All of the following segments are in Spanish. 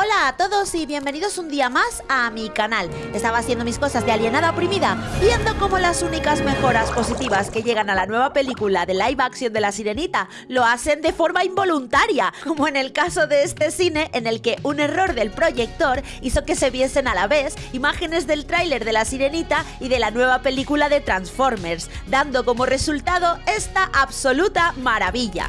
Hola a todos y bienvenidos un día más a mi canal. Estaba haciendo mis cosas de alienada oprimida, viendo cómo las únicas mejoras positivas que llegan a la nueva película de live action de La Sirenita lo hacen de forma involuntaria, como en el caso de este cine en el que un error del proyector hizo que se viesen a la vez imágenes del tráiler de La Sirenita y de la nueva película de Transformers, dando como resultado esta absoluta maravilla.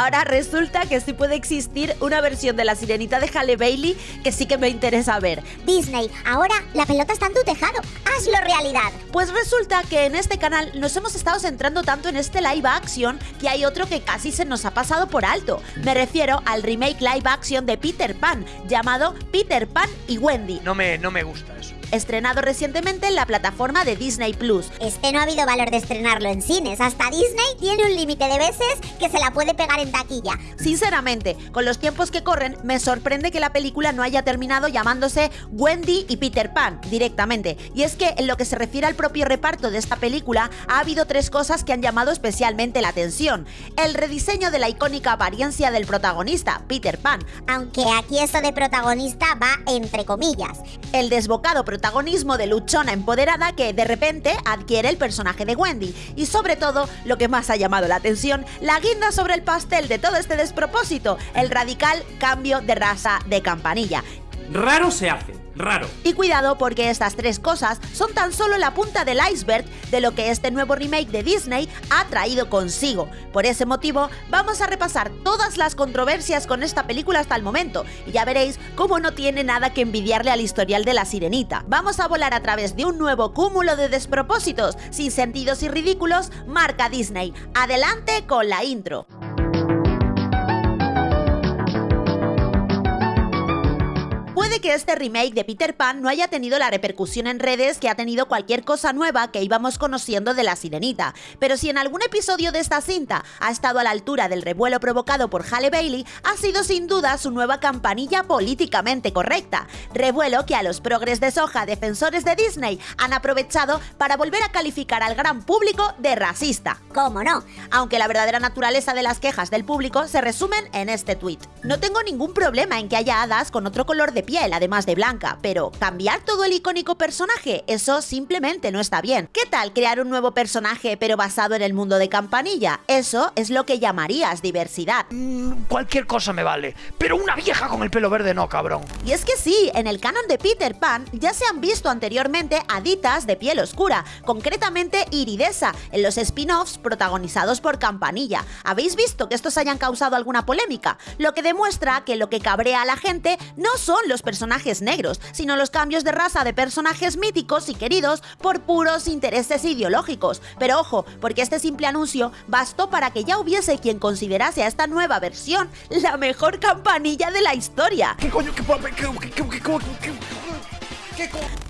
ahora resulta que sí puede existir una versión de la sirenita de Halle Bailey que sí que me interesa ver. Disney, ahora la pelota está en tu tejado. Hazlo realidad. Pues resulta que en este canal nos hemos estado centrando tanto en este live action que hay otro que casi se nos ha pasado por alto. Me refiero al remake live action de Peter Pan, llamado Peter Pan y Wendy. No me, no me gusta eso estrenado recientemente en la plataforma de Disney Plus. Este no ha habido valor de estrenarlo en cines, hasta Disney tiene un límite de veces que se la puede pegar en taquilla. Sinceramente, con los tiempos que corren, me sorprende que la película no haya terminado llamándose Wendy y Peter Pan directamente. Y es que en lo que se refiere al propio reparto de esta película, ha habido tres cosas que han llamado especialmente la atención. El rediseño de la icónica apariencia del protagonista, Peter Pan. Aunque aquí esto de protagonista va entre comillas. El desbocado protagonismo de luchona empoderada que de repente adquiere el personaje de Wendy. Y sobre todo, lo que más ha llamado la atención, la guinda sobre el pastel de todo este despropósito, el radical cambio de raza de campanilla. Raro se hace raro. Y cuidado porque estas tres cosas son tan solo la punta del iceberg de lo que este nuevo remake de Disney ha traído consigo. Por ese motivo, vamos a repasar todas las controversias con esta película hasta el momento y ya veréis cómo no tiene nada que envidiarle al historial de la sirenita. Vamos a volar a través de un nuevo cúmulo de despropósitos, sin sentidos y ridículos, marca Disney. Adelante con la intro. Puede que este remake de Peter Pan no haya tenido la repercusión en redes que ha tenido cualquier cosa nueva que íbamos conociendo de la sirenita, pero si en algún episodio de esta cinta ha estado a la altura del revuelo provocado por Halle Bailey, ha sido sin duda su nueva campanilla políticamente correcta, revuelo que a los progres de soja defensores de Disney han aprovechado para volver a calificar al gran público de racista. ¿Cómo no? Aunque la verdadera naturaleza de las quejas del público se resumen en este tweet. No tengo ningún problema en que haya hadas con otro color de piel además de blanca, pero cambiar todo el icónico personaje, eso simplemente no está bien. ¿Qué tal crear un nuevo personaje pero basado en el mundo de Campanilla? Eso es lo que llamarías diversidad. Mm, cualquier cosa me vale, pero una vieja con el pelo verde no, cabrón. Y es que sí, en el canon de Peter Pan ya se han visto anteriormente haditas de piel oscura, concretamente Iridesa, en los spin-offs protagonizados por Campanilla. ¿Habéis visto que estos hayan causado alguna polémica? Lo que demuestra que lo que cabrea a la gente no son los personajes negros, sino los cambios de raza de personajes míticos y queridos por puros intereses ideológicos. Pero ojo, porque este simple anuncio bastó para que ya hubiese quien considerase a esta nueva versión la mejor campanilla de la historia. ¿Qué coño? ¿Qué,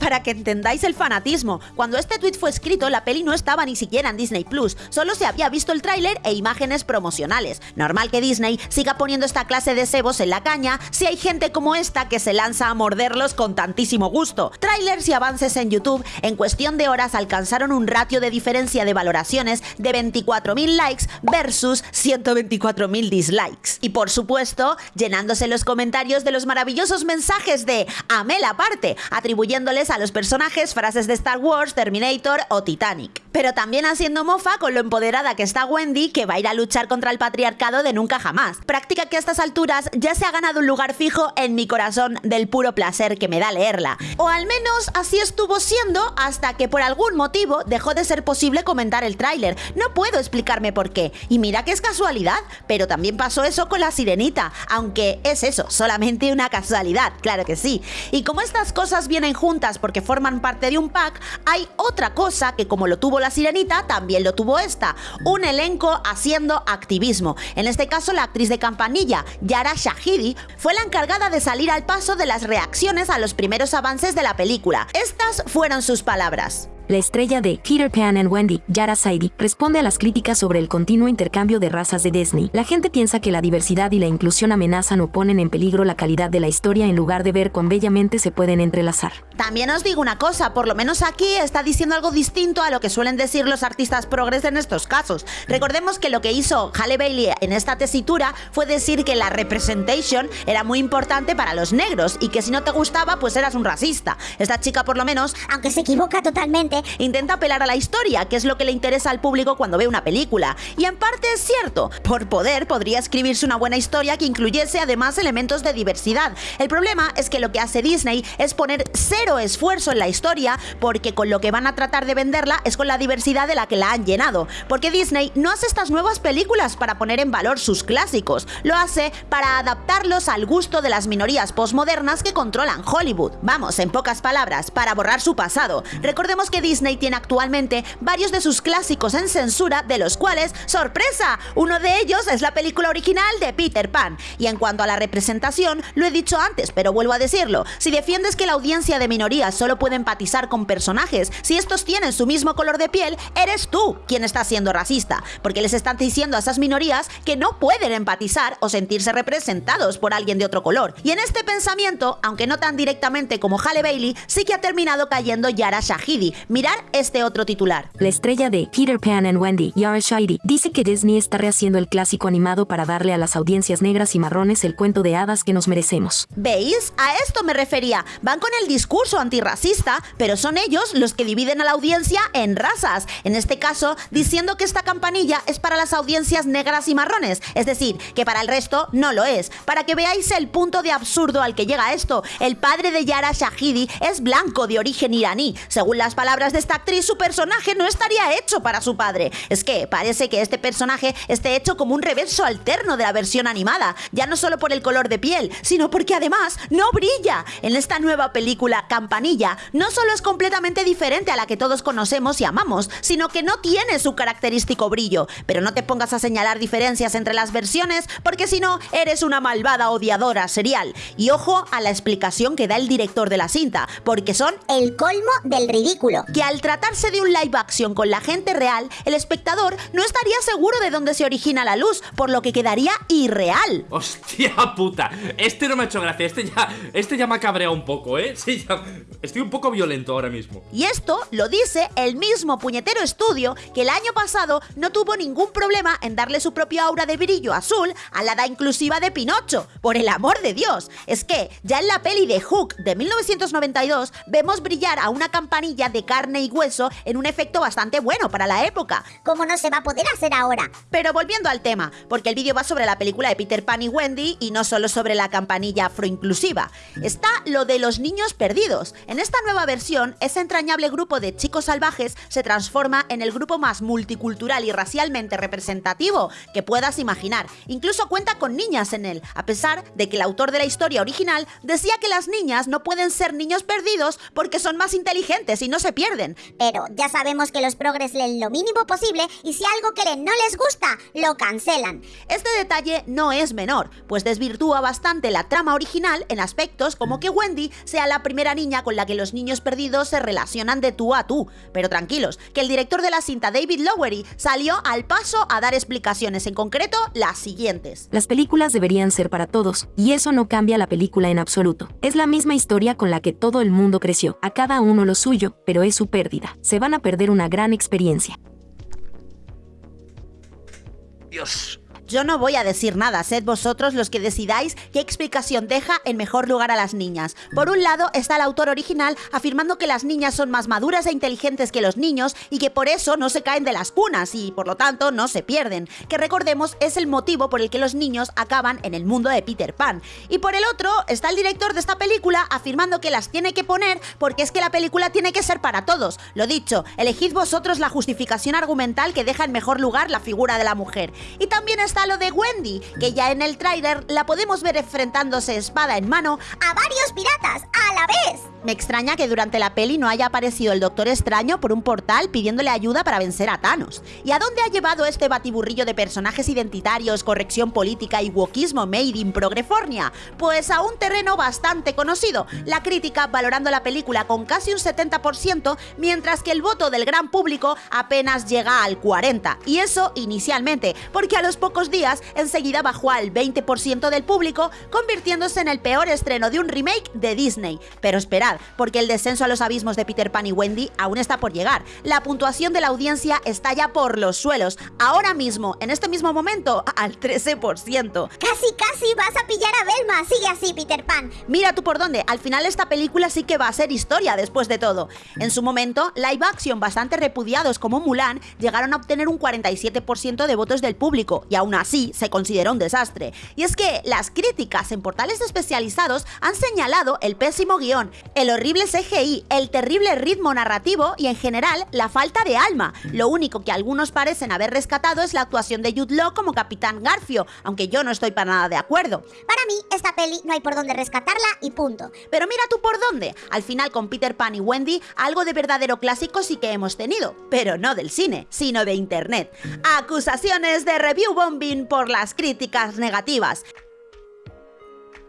para que entendáis el fanatismo, cuando este tweet fue escrito, la peli no estaba ni siquiera en Disney Plus, solo se había visto el tráiler e imágenes promocionales. Normal que Disney siga poniendo esta clase de cebos en la caña si hay gente como esta que se lanza a morderlos con tantísimo gusto. Trailers y avances en YouTube en cuestión de horas alcanzaron un ratio de diferencia de valoraciones de 24.000 likes versus 124.000 dislikes. Y por supuesto, llenándose los comentarios de los maravillosos mensajes de Amel aparte, atribuyéndoles a los personajes frases de Star Wars, Terminator o Titanic. Pero también haciendo mofa con lo empoderada que está Wendy, que va a ir a luchar contra el patriarcado de nunca jamás. Práctica que a estas alturas ya se ha ganado un lugar fijo en mi corazón del puro placer que me da leerla. O al menos así estuvo siendo hasta que por algún motivo dejó de ser posible comentar el tráiler. No puedo explicarme por qué. Y mira que es casualidad, pero también pasó eso con la sirenita, aunque es eso, solamente una casualidad, claro que sí. Y como estas cosas bien juntas porque forman parte de un pack, hay otra cosa que como lo tuvo la sirenita, también lo tuvo esta, un elenco haciendo activismo. En este caso la actriz de campanilla, Yara Shahidi, fue la encargada de salir al paso de las reacciones a los primeros avances de la película. Estas fueron sus palabras. La estrella de Peter Pan and Wendy, Yara Saidi, responde a las críticas sobre el continuo intercambio de razas de Disney. La gente piensa que la diversidad y la inclusión amenazan o ponen en peligro la calidad de la historia en lugar de ver cuán bellamente se pueden entrelazar. También os digo una cosa, por lo menos aquí está diciendo algo distinto a lo que suelen decir los artistas progres en estos casos. Recordemos que lo que hizo Halle Bailey en esta tesitura fue decir que la representation era muy importante para los negros y que si no te gustaba pues eras un racista. Esta chica por lo menos, aunque se equivoca totalmente, intenta apelar a la historia, que es lo que le interesa al público cuando ve una película. Y en parte es cierto, por poder podría escribirse una buena historia que incluyese además elementos de diversidad. El problema es que lo que hace Disney es poner cero esfuerzo en la historia porque con lo que van a tratar de venderla es con la diversidad de la que la han llenado. Porque Disney no hace estas nuevas películas para poner en valor sus clásicos, lo hace para adaptarlos al gusto de las minorías postmodernas que controlan Hollywood. Vamos, en pocas palabras, para borrar su pasado. Recordemos que Disney tiene actualmente varios de sus clásicos en censura, de los cuales, ¡sorpresa! Uno de ellos es la película original de Peter Pan. Y en cuanto a la representación, lo he dicho antes, pero vuelvo a decirlo. Si defiendes que la audiencia de minorías solo puede empatizar con personajes si estos tienen su mismo color de piel, eres tú quien está siendo racista, porque les están diciendo a esas minorías que no pueden empatizar o sentirse representados por alguien de otro color. Y en este pensamiento, aunque no tan directamente como Halle Bailey, sí que ha terminado cayendo Yara Shahidi, Mirar este otro titular. La estrella de Peter Pan and Wendy, Yara Shahidi, dice que Disney está rehaciendo el clásico animado para darle a las audiencias negras y marrones el cuento de hadas que nos merecemos. ¿Veis? A esto me refería. Van con el discurso antirracista, pero son ellos los que dividen a la audiencia en razas. En este caso, diciendo que esta campanilla es para las audiencias negras y marrones. Es decir, que para el resto no lo es. Para que veáis el punto de absurdo al que llega esto, el padre de Yara Shahidi es blanco de origen iraní. Según las palabras de esta actriz, su personaje no estaría hecho para su padre. Es que parece que este personaje esté hecho como un reverso alterno de la versión animada, ya no solo por el color de piel, sino porque además no brilla. En esta nueva película, Campanilla, no solo es completamente diferente a la que todos conocemos y amamos, sino que no tiene su característico brillo. Pero no te pongas a señalar diferencias entre las versiones, porque si no, eres una malvada odiadora serial. Y ojo a la explicación que da el director de la cinta, porque son el colmo del ridículo que al tratarse de un live action con la gente real, el espectador no estaría seguro de dónde se origina la luz, por lo que quedaría irreal. ¡Hostia puta! Este no me ha hecho gracia, este ya, este ya me ha cabreado un poco, ¿eh? Sí, ya, estoy un poco violento ahora mismo. Y esto lo dice el mismo puñetero estudio que el año pasado no tuvo ningún problema en darle su propio aura de brillo azul a la edad inclusiva de Pinocho. Por el amor de Dios, es que ya en la peli de Hook de 1992 vemos brillar a una campanilla de carne y hueso en un efecto bastante bueno para la época. ¿Cómo no se va a poder hacer ahora? Pero volviendo al tema, porque el vídeo va sobre la película de Peter Pan y Wendy y no solo sobre la campanilla afroinclusiva. Está lo de los niños perdidos. En esta nueva versión, ese entrañable grupo de chicos salvajes se transforma en el grupo más multicultural y racialmente representativo que puedas imaginar. Incluso cuenta con niñas en él, a pesar de que el autor de la historia original decía que las niñas no pueden ser niños perdidos porque son más inteligentes y no se pierden pero ya sabemos que los progres leen lo mínimo posible y si algo que no les gusta, lo cancelan. Este detalle no es menor, pues desvirtúa bastante la trama original en aspectos como que Wendy sea la primera niña con la que los niños perdidos se relacionan de tú a tú. Pero tranquilos, que el director de la cinta David Lowery salió al paso a dar explicaciones, en concreto las siguientes. Las películas deberían ser para todos, y eso no cambia la película en absoluto. Es la misma historia con la que todo el mundo creció, a cada uno lo suyo, pero es su pérdida. Se van a perder una gran experiencia. Dios, yo no voy a decir nada, sed vosotros los que decidáis qué explicación deja en mejor lugar a las niñas. Por un lado está el autor original afirmando que las niñas son más maduras e inteligentes que los niños y que por eso no se caen de las cunas y por lo tanto no se pierden, que recordemos es el motivo por el que los niños acaban en el mundo de Peter Pan. Y por el otro está el director de esta película afirmando que las tiene que poner porque es que la película tiene que ser para todos. Lo dicho, elegid vosotros la justificación argumental que deja en mejor lugar la figura de la mujer. Y también está está lo de Wendy, que ya en el tráiler la podemos ver enfrentándose espada en mano a varios piratas a la vez. Me extraña que durante la peli no haya aparecido el Doctor Extraño por un portal pidiéndole ayuda para vencer a Thanos. ¿Y a dónde ha llevado este batiburrillo de personajes identitarios, corrección política y wokismo made in Progrefornia? Pues a un terreno bastante conocido, la crítica valorando la película con casi un 70%, mientras que el voto del gran público apenas llega al 40%. Y eso inicialmente, porque a los pocos días enseguida bajó al 20% del público, convirtiéndose en el peor estreno de un remake de Disney. Pero esperad, porque el descenso a los abismos de Peter Pan y Wendy aún está por llegar. La puntuación de la audiencia está ya por los suelos. Ahora mismo, en este mismo momento, al 13%. Casi, casi vas a pillar a Velma. Sigue así, Peter Pan. Mira tú por dónde. Al final esta película sí que va a ser historia después de todo. En su momento, live action bastante repudiados como Mulan llegaron a obtener un 47% de votos del público y aún así se consideró un desastre. Y es que las críticas en portales especializados han señalado el pésimo guion, el horrible CGI, el terrible ritmo narrativo y en general la falta de alma. Lo único que algunos parecen haber rescatado es la actuación de Jude Law como Capitán Garfio, aunque yo no estoy para nada de acuerdo. Para mí, esta peli no hay por dónde rescatarla y punto. Pero mira tú por dónde. Al final con Peter Pan y Wendy, algo de verdadero clásico sí que hemos tenido, pero no del cine, sino de internet. Acusaciones de review por las críticas negativas.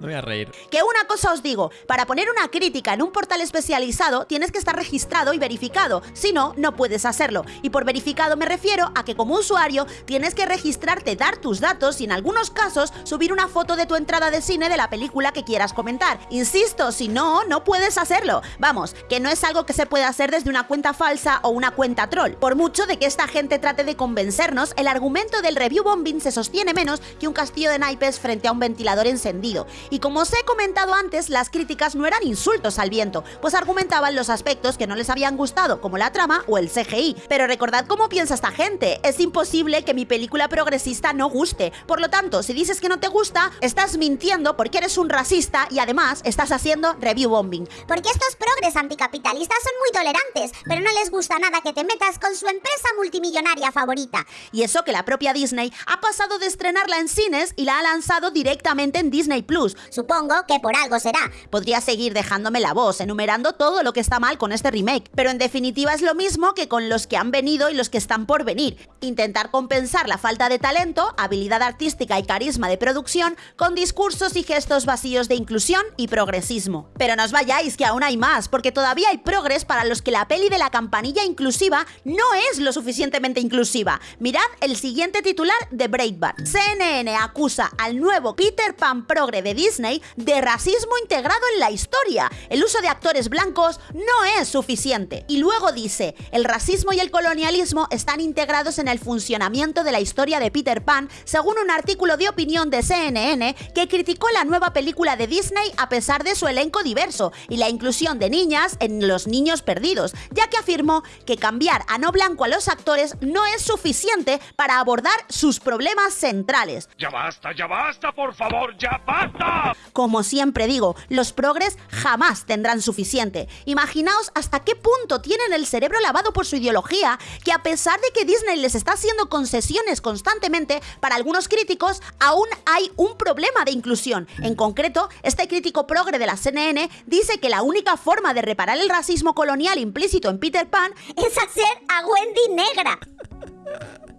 No voy a reír. Que una cosa os digo, para poner una crítica en un portal especializado tienes que estar registrado y verificado, si no, no puedes hacerlo. Y por verificado me refiero a que como usuario tienes que registrarte, dar tus datos y en algunos casos subir una foto de tu entrada de cine de la película que quieras comentar. Insisto, si no, no puedes hacerlo. Vamos, que no es algo que se puede hacer desde una cuenta falsa o una cuenta troll. Por mucho de que esta gente trate de convencernos, el argumento del review bombing se sostiene menos que un castillo de naipes frente a un ventilador encendido. Y como os he comentado antes, las críticas no eran insultos al viento, pues argumentaban los aspectos que no les habían gustado, como la trama o el CGI. Pero recordad cómo piensa esta gente, es imposible que mi película progresista no guste. Por lo tanto, si dices que no te gusta, estás mintiendo porque eres un racista y además estás haciendo review bombing. Porque estos progres anticapitalistas son muy tolerantes, pero no les gusta nada que te metas con su empresa multimillonaria favorita. Y eso que la propia Disney ha pasado de estrenarla en cines y la ha lanzado directamente en Disney Plus. Supongo que por algo será. Podría seguir dejándome la voz, enumerando todo lo que está mal con este remake, pero en definitiva es lo mismo que con los que han venido y los que están por venir. Intentar compensar la falta de talento, habilidad artística y carisma de producción con discursos y gestos vacíos de inclusión y progresismo. Pero no os vayáis, que aún hay más, porque todavía hay progres para los que la peli de la campanilla inclusiva no es lo suficientemente inclusiva. Mirad el siguiente titular de Breitbart. CNN acusa al nuevo Peter Pan progre de Disney de racismo integrado en la historia. El uso de actores blancos no es suficiente. Y luego dice, el racismo y el colonialismo están integrados en el funcionamiento de la historia de Peter Pan, según un artículo de opinión de CNN que criticó la nueva película de Disney a pesar de su elenco diverso y la inclusión de niñas en Los Niños Perdidos, ya que afirmó que cambiar a no blanco a los actores no es suficiente para abordar sus problemas centrales. Ya basta, ya basta, por favor, ya basta. Como siempre digo, los progres jamás tendrán suficiente. Imaginaos hasta qué punto tienen el cerebro lavado por su ideología, que a pesar de que Disney les está haciendo concesiones constantemente, para algunos críticos aún hay un problema de inclusión. En concreto, este crítico progre de la CNN dice que la única forma de reparar el racismo colonial implícito en Peter Pan Es hacer a Wendy negra.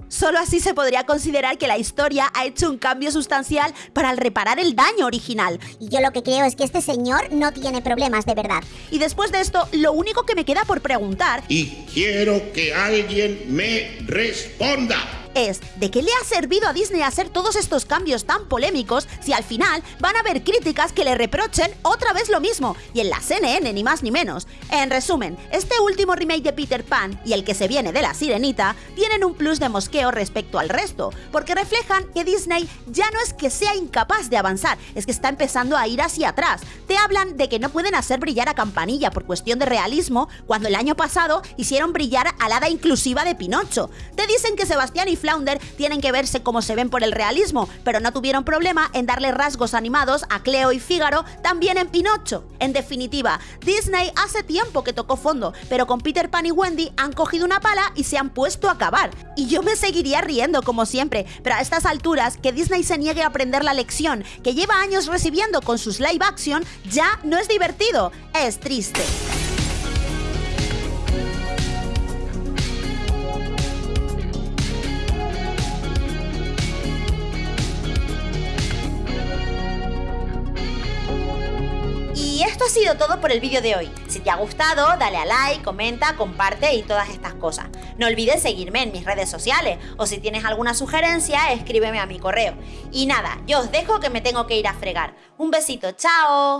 Solo así se podría considerar que la historia ha hecho un cambio sustancial para reparar el daño original. Y yo lo que creo es que este señor no tiene problemas de verdad. Y después de esto, lo único que me queda por preguntar y quiero que alguien me responda. Es ¿de qué le ha servido a Disney hacer todos estos cambios tan polémicos si al final van a haber críticas que le reprochen otra vez lo mismo? Y en la CNN ni más ni menos. En resumen, este último remake de Peter Pan y el que se viene de La Sirenita tienen un plus de mosqueo respecto al resto, porque reflejan que Disney ya no es que sea incapaz de avanzar, es que está empezando a ir hacia atrás. Te hablan de que no pueden hacer brillar a Campanilla por cuestión de realismo, cuando el año pasado hicieron brillar a la hada inclusiva de Pinocho. Te dicen que Sebastián y Tienen que verse como se ven por el realismo, pero no tuvieron problema en darle rasgos animados a Cleo y Fígaro también en Pinocho. En definitiva, Disney hace tiempo que tocó fondo, pero con Peter Pan y Wendy han cogido una pala y se han puesto a acabar. Y yo me seguiría riendo como siempre, pero a estas alturas que Disney se niegue a aprender la lección que lleva años recibiendo con sus live action ya no es divertido, es triste. Ha sido todo por el vídeo de hoy. Si te ha gustado, dale a like, comenta, comparte y todas estas cosas. No olvides seguirme en mis redes sociales o si tienes alguna sugerencia, escríbeme a mi correo. Y nada, yo os dejo que me tengo que ir a fregar. Un besito, chao.